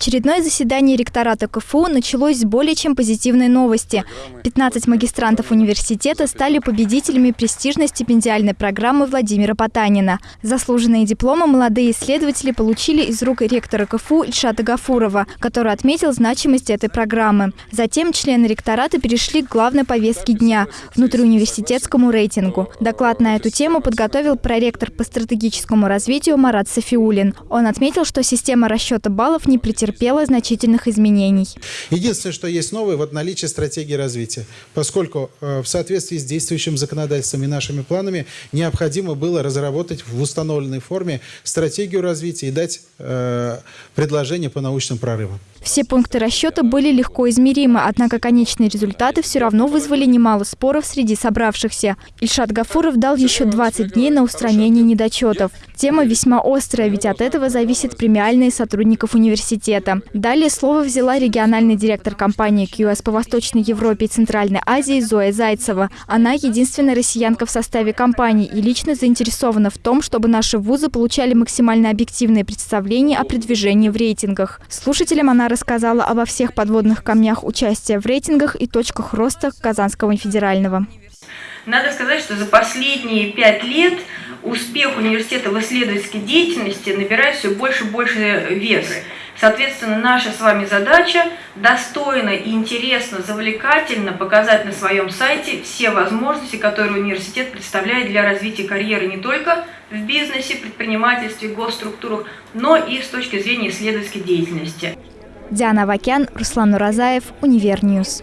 Очередное заседание ректората КФУ началось с более чем позитивной новости. 15 магистрантов университета стали победителями престижной стипендиальной программы Владимира Потанина. Заслуженные дипломы молодые исследователи получили из рук ректора КФУ Ильшата Гафурова, который отметил значимость этой программы. Затем члены ректората перешли к главной повестке дня – внутриуниверситетскому рейтингу. Доклад на эту тему подготовил проректор по стратегическому развитию Марат Софиулин. Он отметил, что система расчета баллов не претерпела претерпела значительных изменений. Единственное, что есть новое, вот наличие стратегии развития. Поскольку э, в соответствии с действующим законодательством и нашими планами необходимо было разработать в установленной форме стратегию развития и дать э, предложение по научным прорывам. Все пункты расчета были легко измеримы, однако конечные результаты все равно вызвали немало споров среди собравшихся. Ильшат Гафуров дал еще 20 дней на устранение недочетов. Тема весьма острая, ведь от этого зависит премиальные сотрудников университета. Далее слово взяла региональный директор компании QS по Восточной Европе и Центральной Азии Зоя Зайцева. Она единственная россиянка в составе компании и лично заинтересована в том, чтобы наши вузы получали максимально объективные представления о продвижении в рейтингах. Слушателям она рассказала обо всех подводных камнях участия в рейтингах и точках роста Казанского федерального. Надо сказать, что за последние пять лет успех университета в исследовательской деятельности набирает все больше и больше вес. Соответственно, наша с вами задача достойно интересно, завлекательно показать на своем сайте все возможности, которые университет представляет для развития карьеры не только в бизнесе, предпринимательстве, госструктурах, но и с точки зрения исследовательской деятельности. Диана Вакян, Руслан Уразаев, UniverNews.